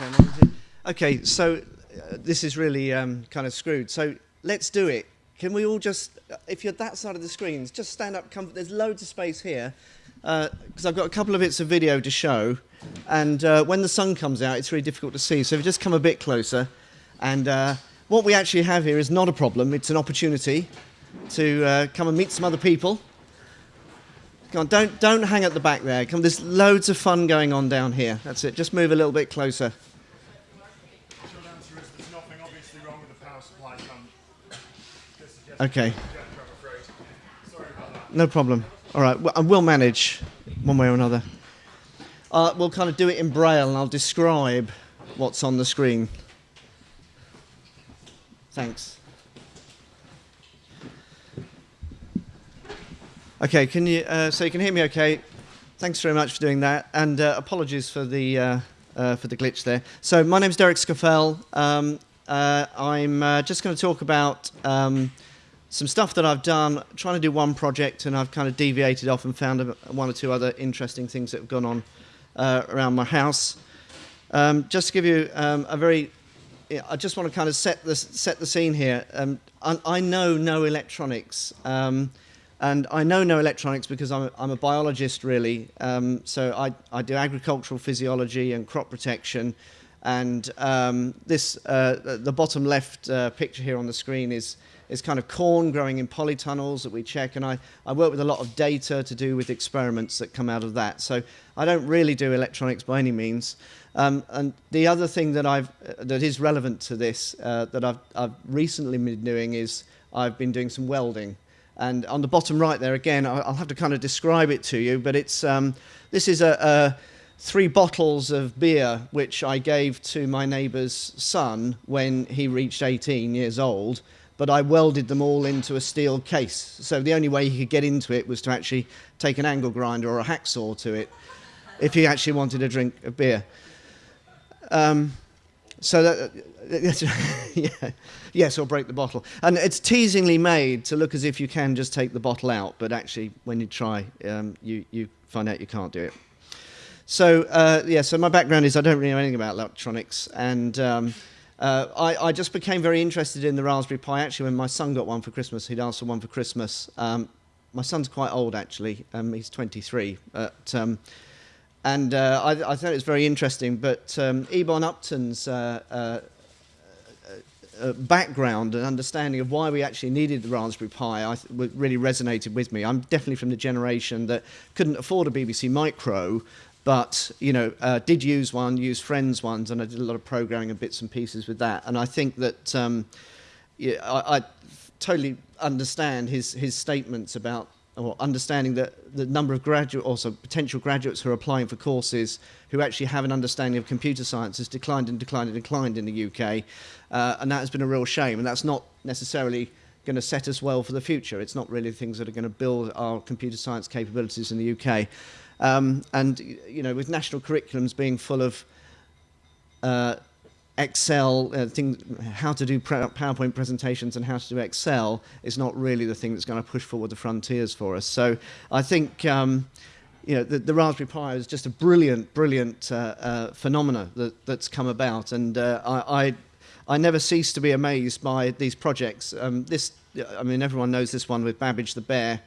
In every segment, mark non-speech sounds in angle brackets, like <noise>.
Okay, okay so uh, this is really um, kind of screwed. So let's do it. Can we all just, uh, if you're that side of the screens, just stand up. There's loads of space here because uh, I've got a couple of bits of video to show. And uh, when the sun comes out, it's really difficult to see. So if you just come a bit closer. And uh, what we actually have here is not a problem. It's an opportunity to uh, come and meet some other people. Come on, don't, don't hang at the back there. Come, there's loads of fun going on down here. That's it. Just move a little bit closer. Okay. No problem. All right, well, we'll manage one way or another. Uh, we'll kind of do it in braille and I'll describe what's on the screen. Thanks. Okay, can you, uh, so you can hear me okay? Thanks very much for doing that, and uh, apologies for the, uh, uh, for the glitch there. So my name's Derek Scoffel. Um, uh, I'm uh, just going to talk about um, some stuff that I've done, trying to do one project, and I've kind of deviated off and found one or two other interesting things that have gone on around my house. Um, just to give you um, a very I just want to kind of set the set the scene here. Um, I, I, know no electronics. Um, and I know no electronics because I'm a, I'm a biologist, really. Um, so I, I do agricultural physiology and crop protection. And um, this, uh, the bottom left uh, picture here on the screen is, is kind of corn growing in polytunnels that we check. And I, I work with a lot of data to do with experiments that come out of that. So I don't really do electronics by any means. Um, and the other thing that, I've, uh, that is relevant to this uh, that I've, I've recently been doing is I've been doing some welding. And on the bottom right there, again, I'll have to kind of describe it to you, but it's, um, this is a, a, three bottles of beer which I gave to my neighbour's son when he reached 18 years old, but I welded them all into a steel case. So the only way he could get into it was to actually take an angle grinder or a hacksaw to it if he actually wanted a drink of beer. Um, so that, <laughs> yeah, yes, or break the bottle. And it's teasingly made to look as if you can just take the bottle out, but actually, when you try, um, you, you find out you can't do it. So, uh, yeah, so my background is I don't really know anything about electronics, and um, uh, I, I, just became very interested in the Raspberry Pi. Actually, when my son got one for Christmas, he'd asked for one for Christmas. Um, my son's quite old, actually. Um, he's 23. But, um, and uh, I, I, thought it was very interesting. But um, Eben Upton's uh, uh, uh, background and understanding of why we actually needed the Raspberry Pi I really resonated with me. I'm definitely from the generation that couldn't afford a BBC Micro, but you know, uh, did use one, used friends' ones, and I did a lot of programming and bits and pieces with that. And I think that um, yeah, I, I totally understand his his statements about or understanding that the number of graduate, also potential graduates who are applying for courses who actually have an understanding of computer science has declined and declined and declined in the UK. Uh, and that has been a real shame. And that's not necessarily going to set us well for the future. It's not really things that are going to build our computer science capabilities in the UK. Um, and, you know, with national curriculums being full of uh, Excel, uh, things, how to do PowerPoint presentations and how to do Excel is not really the thing that's going to push forward the frontiers for us. So I think um, you know, the, the, Raspberry Pi is just a brilliant, brilliant uh, uh, phenomena that, that's come about. And uh, I, I, I, never cease to be amazed by these projects. Um, this, I mean, everyone knows this one with Babbage the Bear.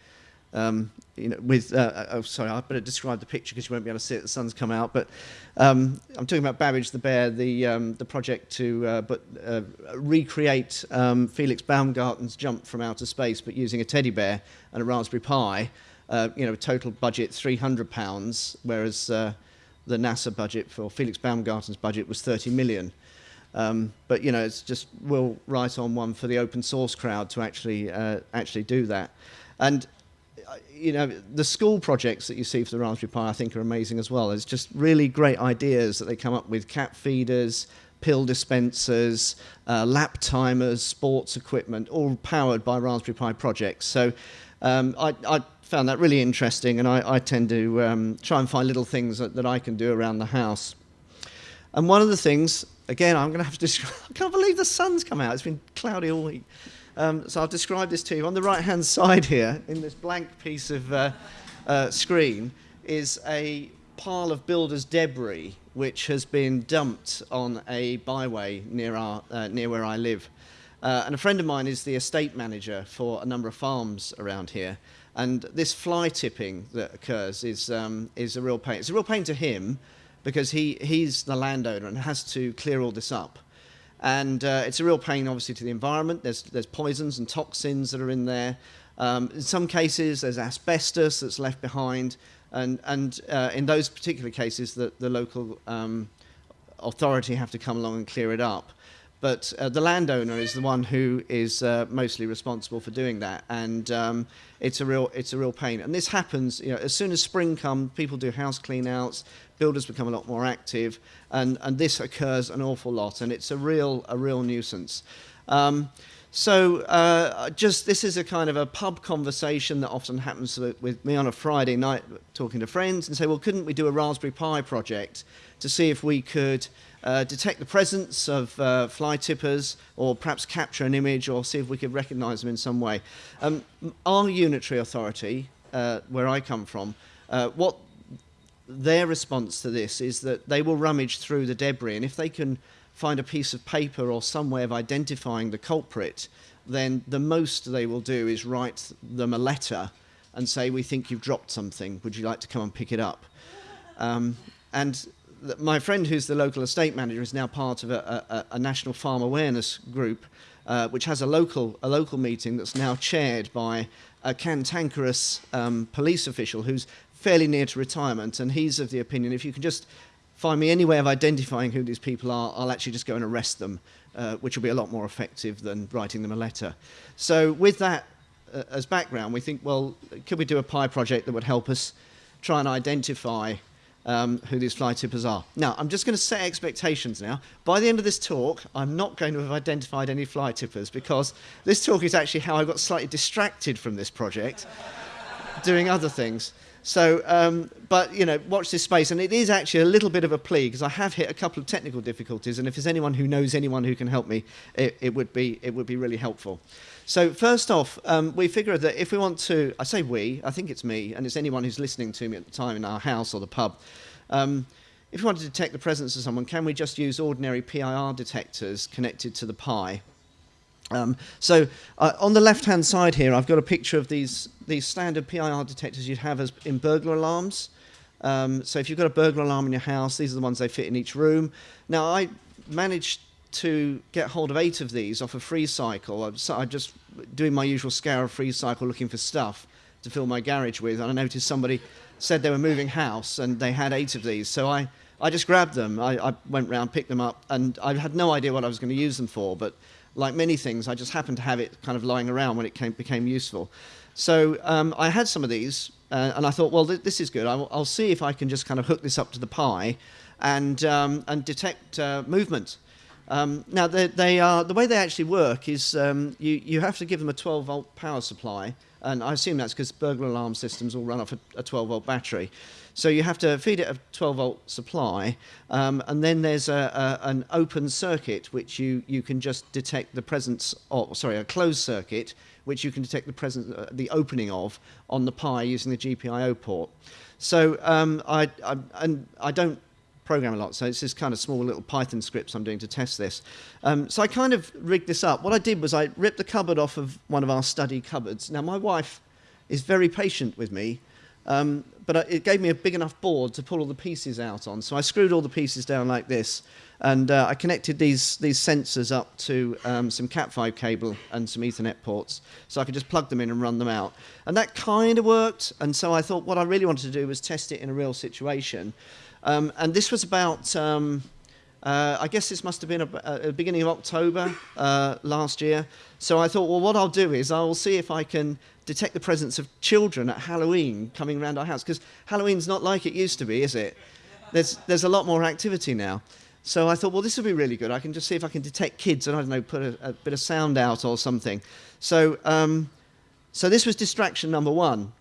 Um, you know, with, uh, uh, oh, sorry, I better describe the picture because you won't be able to see it. The sun's come out, but um, I'm talking about Babbage the Bear, the um, the project to uh, but uh, recreate um, Felix Baumgartner's jump from outer space, but using a teddy bear and a Raspberry Pi. Uh, you know, total budget 300 pounds, whereas uh, the NASA budget for Felix Baumgartner's budget was 30 million. Um, but you know, it's just we'll write on one for the open source crowd to actually actually do that. And you know, the school projects that you see for the Raspberry Pi, I think, are amazing as well. It's just really great ideas that they come up with: cat feeders, pill dispensers, uh, lap timers, sports equipment, all powered by Raspberry Pi projects. So um, I, I, found that really interesting, and I, I tend to um, try and find little things that, that, I can do around the house. And one of the things, again, I'm going to have to <laughs> describe. I can't believe the sun's come out. It's been cloudy all week. Um, so I'll describe this to you. On the right-hand <laughs> side here, in this blank piece of uh, uh, screen, is a pile of builder's debris which has been dumped on a byway near, our, uh, near where I live. Uh, and a friend of mine is the estate manager for a number of farms around here. And this fly tipping that occurs is, um, is a real pain. It's a real pain to him because he, he's the landowner and has to clear all this up. And uh, it's a real pain, obviously, to the environment. There's, there's poisons and toxins that are in there. Um, in some cases, there's asbestos that's left behind. And, and uh, in those particular cases, the, the local um, authority have to come along and clear it up. But uh, the landowner is the one who is uh, mostly responsible for doing that, and um, it's a real it's a real pain. And this happens, you know, as soon as spring comes, people do house cleanouts, builders become a lot more active, and, and this occurs an awful lot, and it's a real a real nuisance. Um, so uh, just this is a kind of a pub conversation that often happens with, me on a Friday night, talking to friends, and say, well, couldn't we do a Raspberry Pi project to see if we could uh, detect the presence of uh, fly tippers or perhaps capture an image or see if we could recognize them in some way. Um, our unitary authority, uh, where I come from, uh, what their response to this is that they will rummage through the debris and if they can find a piece of paper or some way of identifying the culprit, then the most they will do is write them a letter and say, we think you've dropped something, would you like to come and pick it up? Um, and my friend who's the local estate manager is now part of a, a, a national farm awareness group uh, which has a local, a local meeting that's now chaired by a cantankerous um, police official who's fairly near to retirement and he's of the opinion if you can just find me any way of identifying who these people are, I'll actually just go and arrest them, uh, which will be a lot more effective than writing them a letter. So with that uh, as background, we think, well, could we do a Pi project that would help us try and identify um, who these fly tippers are. Now, I'm just going to set expectations now. By the end of this talk, I'm not going to have identified any fly tippers because this talk is actually how I got slightly distracted from this project, doing other things. So, um, but you know, watch this space, and it is actually a little bit of a plea because I have hit a couple of technical difficulties, and if there's anyone who knows anyone who can help me, it, it would be it would be really helpful. So first off, um, we figure that if we want to, I say we, I think it's me, and it's anyone who's listening to me at the time in our house or the pub. Um, if we want to detect the presence of someone, can we just use ordinary PIR detectors connected to the Pi? Um, so uh, on the left-hand side here, I've got a picture of these, these standard PIR detectors you'd have as in burglar alarms. Um, so if you've got a burglar alarm in your house, these are the ones they fit in each room. Now, I managed to get hold of eight of these off a Freecycle. So I'm just doing my usual scour of free cycle looking for stuff to fill my garage with, and I noticed somebody said they were moving house and they had eight of these. So I, I just grabbed them. I, I went round, picked them up, and I had no idea what I was going to use them for. But like many things, I just happened to have it kind of lying around when it came, became useful. So um, I had some of these, uh, and I thought, well, th this is good. I'll, I'll, see if I can just kind of hook this up to the Pi and, um, and detect uh, movement. Um, now, they, they, are, the way they actually work is um, you, you have to give them a 12 volt power supply, and I assume that's because burglar alarm systems all run off a, a 12 volt battery. So you have to feed it a 12 volt supply, um, and then there's a, a, an open circuit which you, you can just detect the presence of, sorry, a closed circuit which you can detect the presence, uh, the opening of on the Pi using the GPIO port. So um, I, I, and I don't program a lot. So it's this kind of small little Python scripts I'm doing to test this. Um, so I kind of rigged this up. What I did was I ripped the cupboard off of one of our study cupboards. Now my wife is very patient with me, um, but it gave me a big enough board to pull all the pieces out on. So I screwed all the pieces down like this, and uh, I connected these, these sensors up to um, some Cat5 cable and some Ethernet ports, so I could just plug them in and run them out. And that kind of worked, and so I thought what I really wanted to do was test it in a real situation. Um, and this was about, um, uh, I guess this must have been at the beginning of October uh, last year. So I thought, well, what I'll do is I'll see if I can detect the presence of children at Halloween coming around our house. Because Halloween's not like it used to be, is it? There's, there's a lot more activity now. So I thought, well, this would be really good. I can just see if I can detect kids and, I don't know, put a, a bit of sound out or something. So, um, so this was distraction number one.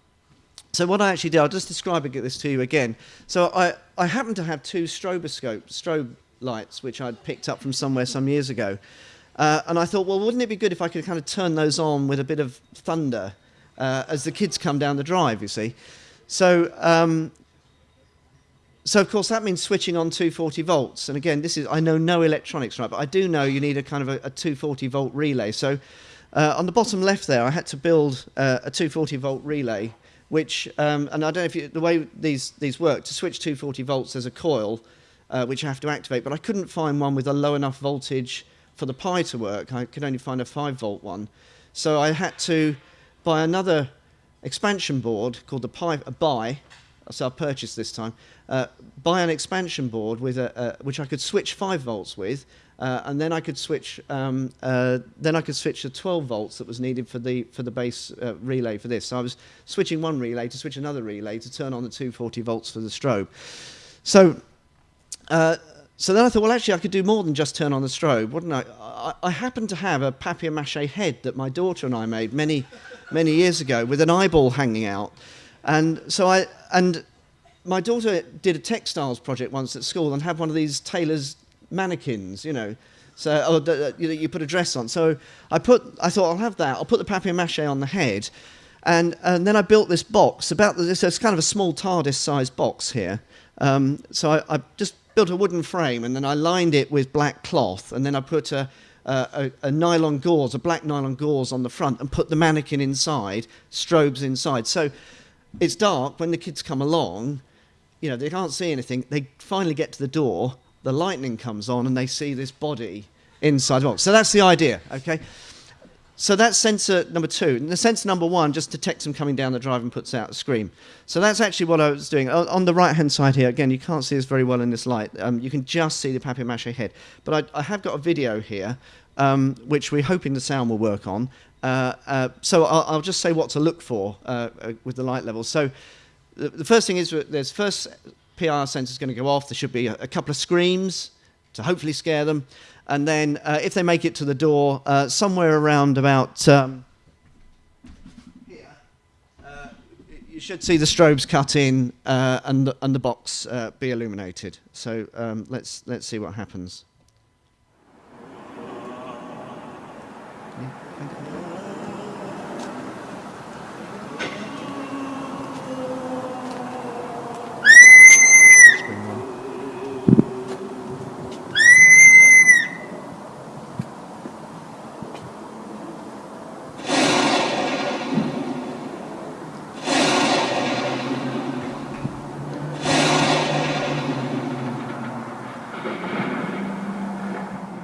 So what I actually did, I'll just describe this to you again. So I, I happen to have two stroboscope, strobe lights, which I'd picked up from somewhere some years ago. Uh, and I thought, well, wouldn't it be good if I could kind of turn those on with a bit of thunder uh, as the kids come down the drive, you see? So um, so of course that means switching on 240 volts. And again, this is I know no electronics, right? But I do know you need a kind of a, a 240 volt relay. So uh, on the bottom left there, I had to build uh, a 240 volt relay, which um, and I don't know if you, the way these these work to switch 240 volts, there's a coil uh, which I have to activate, but I couldn't find one with a low enough voltage for the Pi to work. I could only find a 5 volt one. So I had to buy another expansion board called the Pi, a Buy, so I purchased this time, uh, buy an expansion board with a, which I could switch 5 volts with, uh, and then I could switch um, uh, then I could switch the 12 volts that was needed for the for the base uh, relay for this. So I was switching one relay to switch another relay to turn on the 240 volts for the strobe. So uh, so then I thought, well, actually, I could do more than just turn on the strobe, wouldn't I? I, I happened to have a papier-mâché head that my daughter and I made many, many years ago with an eyeball hanging out. And so I, and my daughter did a textiles project once at school and had one of these tailor's mannequins, you know. So oh, you, you put a dress on. So I put, I thought I'll have that. I'll put the papier-mâché on the head, and and then I built this box about this. It's kind of a small TARDIS-sized box here. Um, so I, I just built a wooden frame and then I lined it with black cloth and then I put a, a, a, nylon gauze, a black nylon gauze on the front and put the mannequin inside, strobes inside. So it's dark when the kids come along, you know, they can't see anything. They finally get to the door, the lightning comes on and they see this body inside the box. So that's the idea, okay? So that's sensor number two. And the sensor number one just detects them coming down the drive and puts out a scream. So that's actually what I was doing. On the right-hand side here, again, you can't see this very well in this light. Um, you can just see the papier-mâché head. But I, I, have got a video here, um, which we're hoping the sound will work on. Uh, uh, so I'll, I'll, just say what to look for uh, uh with the light level. So the, the, first thing is there's first PR sensor is going to go off. There should be a, a couple of screams to hopefully scare them. And then uh, if they make it to the door, uh, somewhere around about um, here, uh, you should see the strobes cut in uh, and, the, and the box uh, be illuminated. So um, let's, let's see what happens.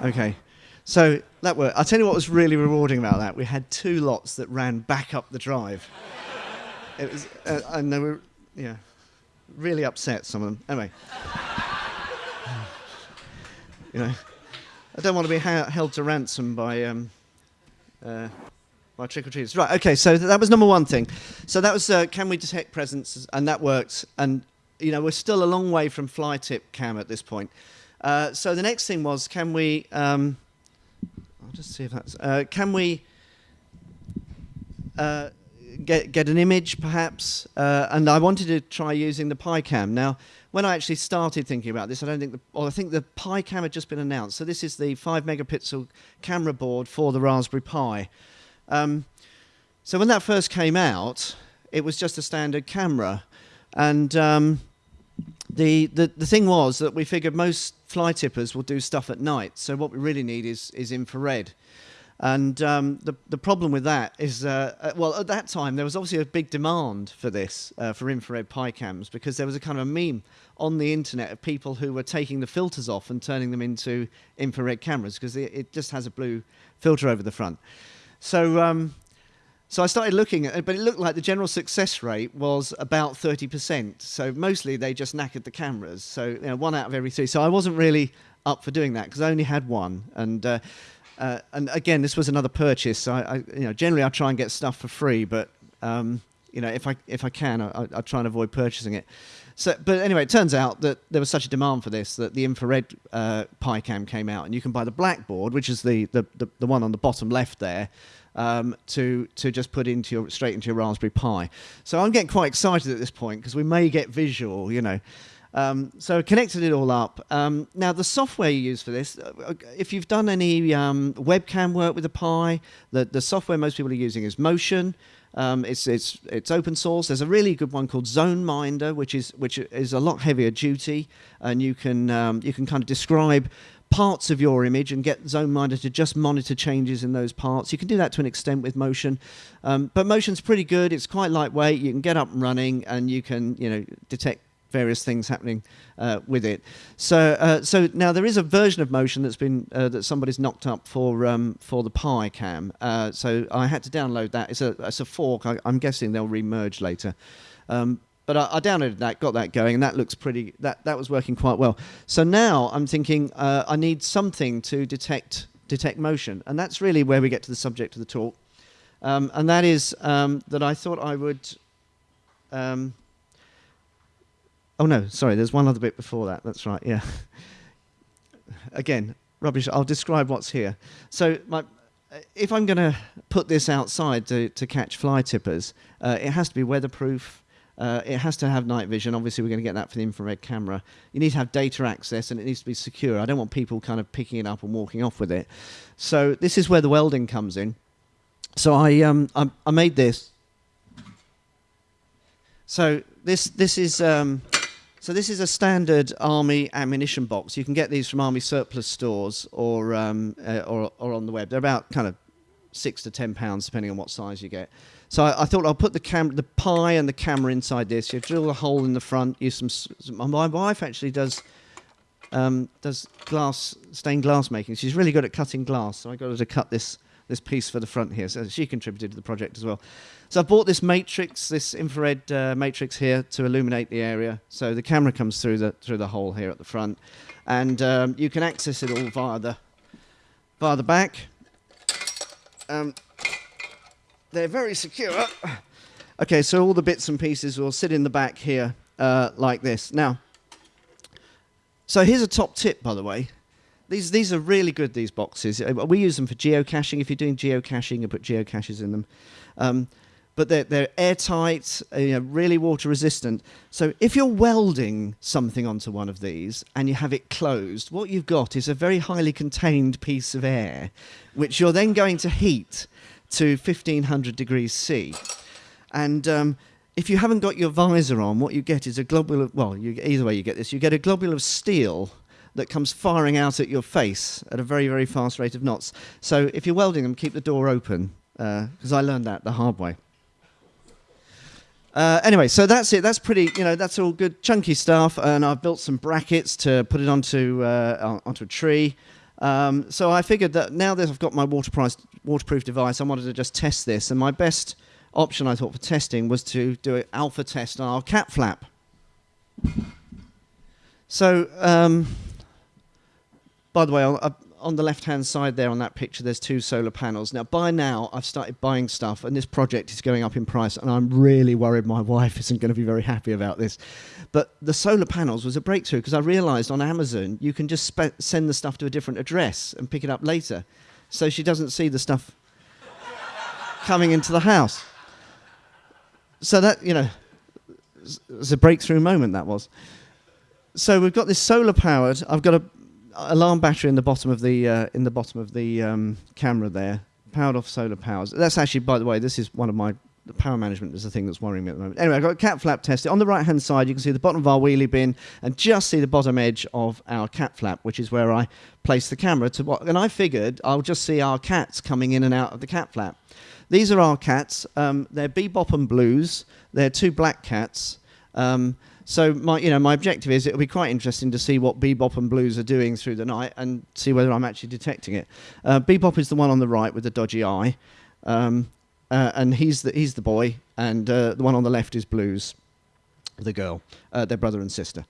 Okay. So that worked. I'll tell you what was really rewarding about that. We had two lots that ran back up the drive. it was, uh, and they were, yeah, really upset, some of them. Anyway. you know, I don't want to be held to ransom by, um, uh, by trick or treaters. Right, okay, so th- that was number one thing. So that was uh, can we detect presence, and that worked. And, you know, we're still a long way from fly tip cam at this point. Uh, so the next thing was, can we? Um, I'll just see if that's. Uh, can we uh, get get an image, perhaps? Uh, and I wanted to try using the PiCam. Now, when I actually started thinking about this, I don't think the. Well, I think the PiCam had just been announced. So this is the five megapixel camera board for the Raspberry Pi. Um, so when that first came out, it was just a standard camera, and um, the, the the thing was that we figured most fly tippers will do stuff at night. So what we really need is is infrared. And um, the the problem with that is, uh, uh, well, at that time there was obviously a big demand for this uh, for infrared pi cams because there was a kind of a meme on the internet of people who were taking the filters off and turning them into infrared cameras because it, it just has a blue filter over the front. So um, so I started looking at it, but it looked like the general success rate was about 30%. So mostly they just knackered the cameras. So you know, one out of every three. So I wasn't really up for doing that because I only had one. And uh, uh, and again, this was another purchase. So I, I, you know, generally I try and get stuff for free, but um, you know, if I if I can, I, I try and avoid purchasing it. So, but anyway, it turns out that there was such a demand for this that the infrared uh, PiCam came out, and you can buy the blackboard, which is the, the, the, the one on the bottom left there, um, to to just put into your straight into your Raspberry Pi. So I'm getting quite excited at this point because we may get visual, you know. Um, so connected it all up. Um, now the software you use for this, uh, if you've done any um, webcam work with the Pi, the, the software most people are using is Motion. Um, it's, it's, it's open source. There's a really good one called ZoneMinder, which is, which is a lot heavier duty, and you can, um, you can kind of describe parts of your image and get ZoneMinder to just monitor changes in those parts. You can do that to an extent with Motion, um, but Motion's pretty good. It's quite lightweight. You can get up and running, and you can you know detect various things happening uh, with it. So, uh, so now there is a version of Motion that's been uh, that somebody's knocked up for um, for the Pi Cam. Uh, so I had to download that. It's a it's a fork. I, am guessing they'll remerge later. Um, but I, I, downloaded that, got that going, and that looks pretty. That that was working quite well. So now I'm thinking uh, I need something to detect detect motion, and that's really where we get to the subject of the talk. Um, and that is um, that I thought I would. Um, oh no, sorry. There's one other bit before that. That's right. Yeah. <laughs> Again, rubbish. I'll describe what's here. So my, if I'm going to put this outside to, to catch fly tippers, uh, it has to be weatherproof. Uh, it has to have night vision. Obviously, we're going to get that for the infrared camera. You need to have data access, and it needs to be secure. I don't want people kind of picking it up and walking off with it. So this is where the welding comes in. So I um, I, I made this. So this this is um, so this is a standard army ammunition box. You can get these from army surplus stores or um, uh, or, or on the web. They're about kind of six to ten pounds depending on what size you get. So I, I, thought I'll put the the Pi and the camera inside this. You drill a hole in the front. Use some. some my wife actually does um, does glass stained glass making. She's really good at cutting glass. So I got her to cut this this piece for the front here. So she contributed to the project as well. So I bought this matrix, this infrared uh, matrix here to illuminate the area. So the camera comes through the through the hole here at the front, and um, you can access it all via the via the back. Um, they're very secure. <coughs> Okay, so all the bits and pieces will sit in the back here uh, like this. Now, so here's a top tip, by the way. These these are really good. These boxes. Uh, we use them for geocaching. If you're doing geocaching, you put geocaches in them. Um, but they're, they're airtight, uh, you know, really water resistant. So if you're welding something onto one of these and you have it closed, what you've got is a very highly contained piece of air, which you're then going to heat to 1500 degrees C. And um, if you haven't got your visor on, what you get is a globule of, well, you, either way you get this, you get a globule of steel that comes firing out at your face at a very, very fast rate of knots. So if you're welding them, keep the door open, because uh, I learned that the hard way. Uh, anyway, so that's it. That's pretty, you know, that's all good chunky stuff. And I've built some brackets to put it onto, uh, onto a tree. Um, so I figured that now that I've got my waterproof device, I wanted to just test this. And my best option, I thought, for testing was to do an alpha test on our cat flap. So, um, by the way, I'll, on the left-hand side there on that picture, there's two solar panels. Now, by now, I've started buying stuff, and this project is going up in price, and I'm really worried my <laughs> wife isn't going to be very happy about this. But the solar panels was a breakthrough because I realized on Amazon you can just send the stuff to a different address and pick it up later, so she doesn't see the stuff coming into the house. So that, you know, it's a breakthrough moment that was. So we've got this solar powered. I've got a alarm battery in the bottom of the uh, in the bottom of the um, camera there, powered off solar powers. That's actually, by the way, this is one of my the power management is the thing that's worrying me at the moment. Anyway, I've got a cat flap tested. On the right hand side, you can see the bottom of our wheelie bin and just see the bottom edge of our cat flap, which is where I place the camera to what. And I figured I'll just see our cats coming in and out of the cat flap. These are our cats. Um, they're Bebop and Blues. They're two black cats. Um, so my, you know, my objective is it'll be quite interesting to see what Bebop and Blues are doing through the night and see whether I'm actually detecting it. Uh, Bebop is the one on the right with the dodgy eye, um, uh, and he's the he's the boy, and uh, the one on the left is Blues, the girl, uh, their brother and sister.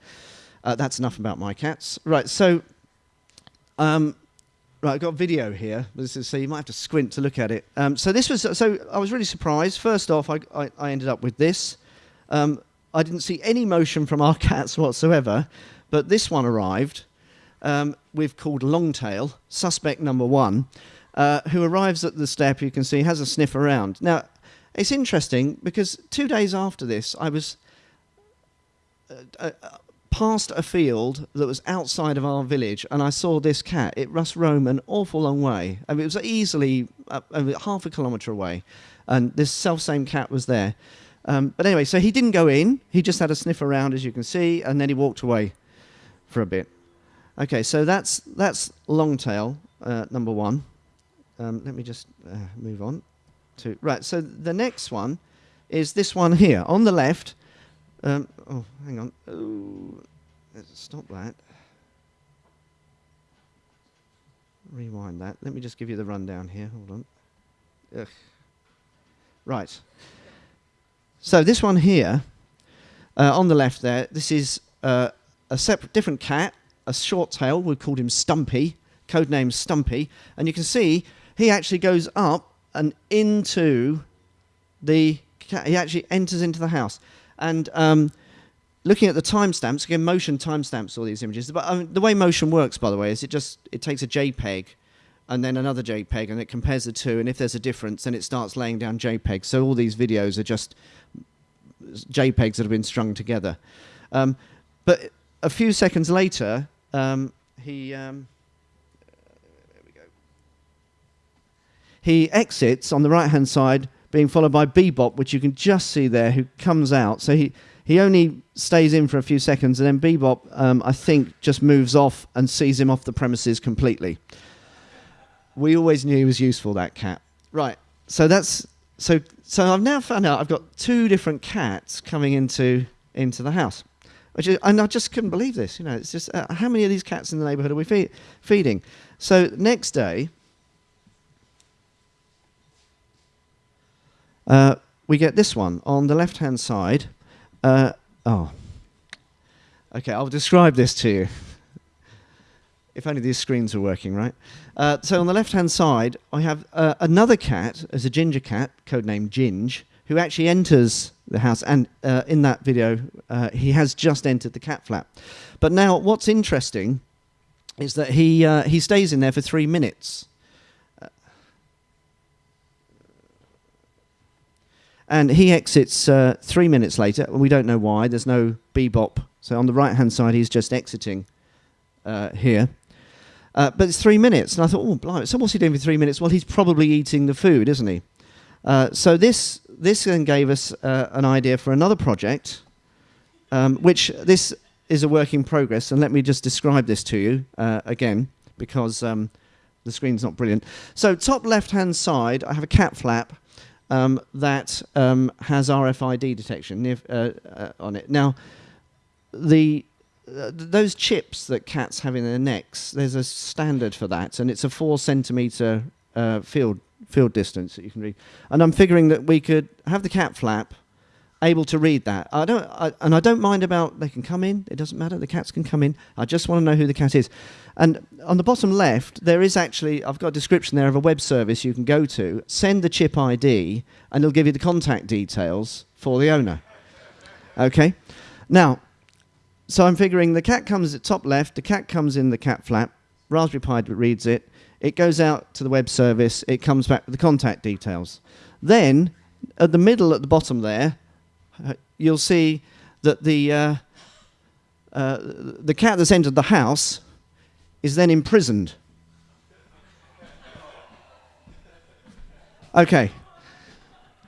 Uh, that's enough about my cats. Right, so. Um, Right, I've got video here. So you might have to squint to look at it. Um, so this was so I was really surprised. First off, I, I, I ended up with this. Um, I didn't see any motion from our <laughs> cats whatsoever, but this one arrived. Um, we've called Longtail, suspect number one, uh, who arrives at the step, you can see, has a sniff around. Now, it's interesting because two days after this, I was uh, uh, past a field that was outside of our village, and I saw this cat. It must roam an awful long way. I mean, it was easily uh, half a kilometre away, and this self same cat was there. Um, but anyway, so he didn't go in. He just had a sniff around, as you can see, and then he walked away for a bit. Okay, so that's that's longtail uh, number one. Um, let me just uh, move on to right. So the next one is this one here on the left. Um, oh, hang on. Ooh, let's stop that. Rewind that. Let me just give you the rundown here. Hold on. Ugh. Right. So this one here, uh, on the left there, this is uh, a separate, different cat, a short tail. We called him Stumpy, codename Stumpy, and you can see he actually goes up and into the. He actually enters into the house. And um, looking at the timestamps, again, motion timestamps all these images. But um, the way motion works, by the way, is it just it takes a JPEG and then another JPEG, and it compares the two. And if there's a difference, then it starts laying down JPEGs. So all these videos are just JPEGs that have been strung together. Um, but a few seconds later, um, he he exits on the right hand side being followed by Bebop, which you can just see there, who comes out. So he, he only stays in for a few seconds, and then Bebop, um, I think, just moves off and sees him off the premises completely. We always knew he was useful, that cat. Right. So that's so. So I've now found out I've got two different cats coming into into the house, which is, and I just couldn't believe this. You know, it's just uh, how many of these cats in the neighbourhood are we fe- feeding? So next day, Uh, we get this one on the left hand side. Uh, oh, okay, I'll describe this to you. if only these screens were working, right? Uh, so on the left hand side, I have uh, another cat, as a ginger cat, codenamed Ginge, who actually enters the house. And uh, in that video, he has just entered the cat flap. But now, what's interesting is that he, he stays in there for three minutes. And he exits uh, three minutes later. We don't know why. There's no bebop. So on the right hand side, he's just exiting uh, here. Uh, but it's three minutes. And I thought, oh, blimey. So what's he doing for three minutes? Well, he's probably eating the food, isn't he? Uh, so this, this then gave us uh, an idea for another project, um, which this is a work in progress. And let me just describe this to you uh, again, because um, the screen's not brilliant. So top left-hand side, I have a cat flap um, that um, has RFID detection uh, uh, on it. Now, the uh, those chips that cats have in their necks, there's a standard for that, and it's a four centimeter uh, field field distance that you can read. And I'm figuring that we could have the cat flap able to read that. I don't, I, and I don't mind about they can come in. It doesn't matter. The cats can come in. I just want to know who the cat is. And on the bottom left, there is actually I've got a description there of a web service you can go to. Send the chip ID, and it'll give you the contact details for the owner. Okay. Now, so I'm figuring the cat comes at top left. The cat comes in the cat flap. Raspberry Pi reads it. It goes out to the web service. It comes back with the contact details. Then, at the middle, at the bottom there, uh, you'll see that the, uh, uh, the cat that's entered the house is then imprisoned. Okay.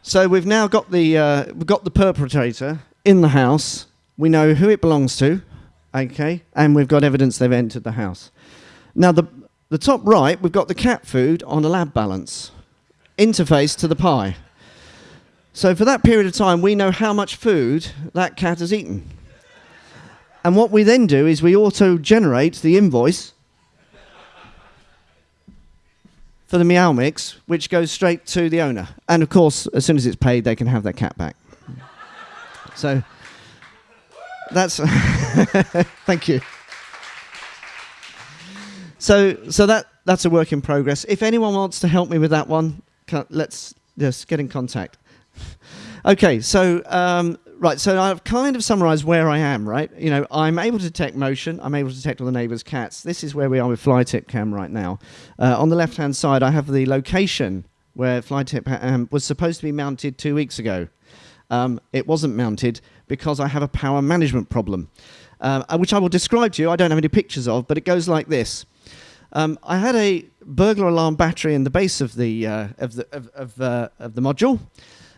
So we've now got the, uh, we've got the perpetrator in the house. We know who it belongs to, okay, and we've got evidence they've entered the house. Now, the, the top right, we've got the cat food on a lab balance, interface to the Pi. So for that period of time, we know how much food that cat has eaten. And what we then do is we auto generate the invoice for the Meow Mix, which goes straight to the owner. And of course, as soon as it's paid, they can have their cat back. so that's. <laughs> thank you. So, so that, that's a work in progress. If anyone wants to help me with that one, let's just get in contact. <laughs> okay, so um, right, so I've kind of summarised where I am. Right, you know, I'm able to detect motion. I'm able to detect all the neighbours' cats. This is where we are with FlyTip Cam right now. Uh, on the left-hand side, I have the location where FlyTip um, was supposed to be mounted two weeks ago. Um, it wasn't mounted because I have a power management problem. um, uh, which I will describe to you. I don't have any pictures of, but it goes like this. Um, I had a burglar alarm battery in the base of the uh, of the of, of, uh, of the module,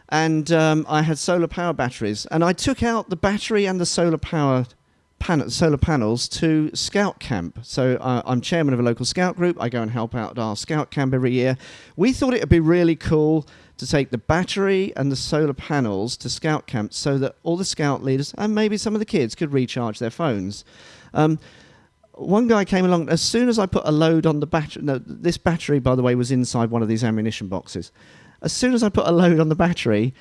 and um, I had solar power batteries. And I took out the battery and the solar power pan- solar panels to scout camp. So uh, I'm chairman of a local scout group. I go and help out at our scout camp every year. We thought it would be really cool to take the battery and the solar panels to scout camp so that all the scout leaders and maybe some of the kids could recharge their phones. Um, one guy came along as soon as I put a load on the battery. No, this battery, by the way, was inside one of these ammunition boxes. As soon as I put a load on the battery,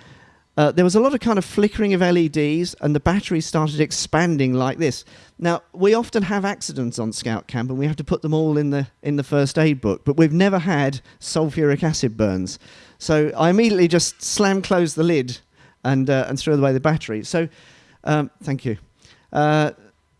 uh, there was a lot of kind of flickering of LEDs, and the battery started expanding like this. Now we often have accidents on Scout Camp, and we have to put them all in the in the first aid book, but we've never had sulfuric acid burns. So I immediately just slam closed the lid and uh, and threw away the battery. So um, thank you. Uh,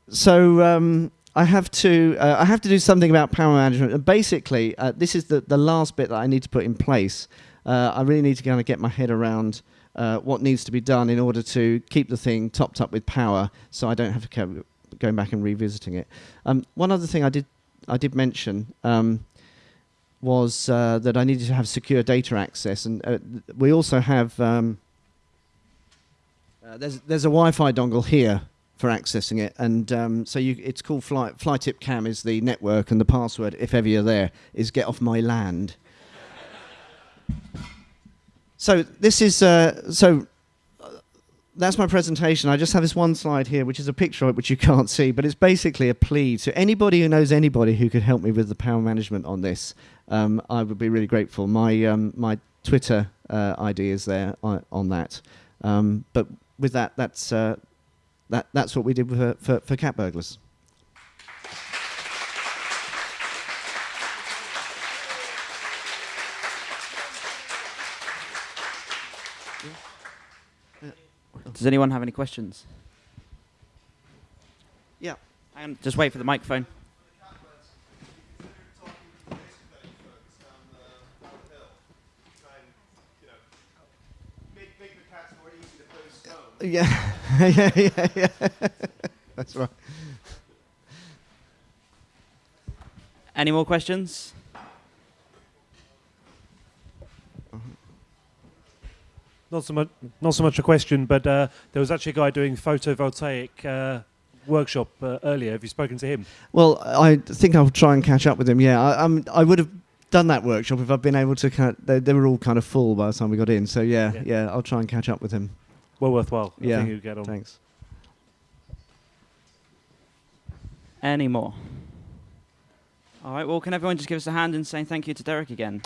so um, I have to uh, I have to do something about power management. And basically, uh, this is the, the last bit that I need to put in place. Uh, I really need to kind of get my head around uh, what needs to be done in order to keep the thing topped up with power, so I don't have to keep going back and revisiting it. Um, one other thing I did I did mention. Um, was uh, that I needed to have secure data access, and uh, we also have um, there's there's a Wi-Fi dongle here for accessing it. And um, so you, it's called Fly, FlyTip Cam is the network, and the password, if ever you're there, is get off my land. So this is uh, so. That's my presentation. I just have this one slide here, which is a picture of it, which you can't see, but it's basically a plea to anybody who knows anybody who could help me with the power management on this. Um, I would be really grateful. My um, my Twitter uh, ID is there on, on that. Um, but with that, that's uh, that, that's what we did for, for, for cat burglars. Does anyone have any questions? Yeah. Hang on, just wait for the microphone. Yeah, <laughs> yeah, yeah, yeah. That's right. Any more questions? Not so much, not so much a question, but uh, there was actually a guy doing photovoltaic uh, workshop uh, earlier. Have you spoken to him? Well, I think I'll try and catch up with him. Yeah, I, I'm, I would have done that workshop if I'd been able to. Kind of, they, they, were all kind of full by the time we got in. So yeah, yeah, yeah I'll try and catch up with him well worthwhile. I yeah. you get on. Thanks. Any more? All right. Well, can everyone just give us a hand in saying thank you to Derek again?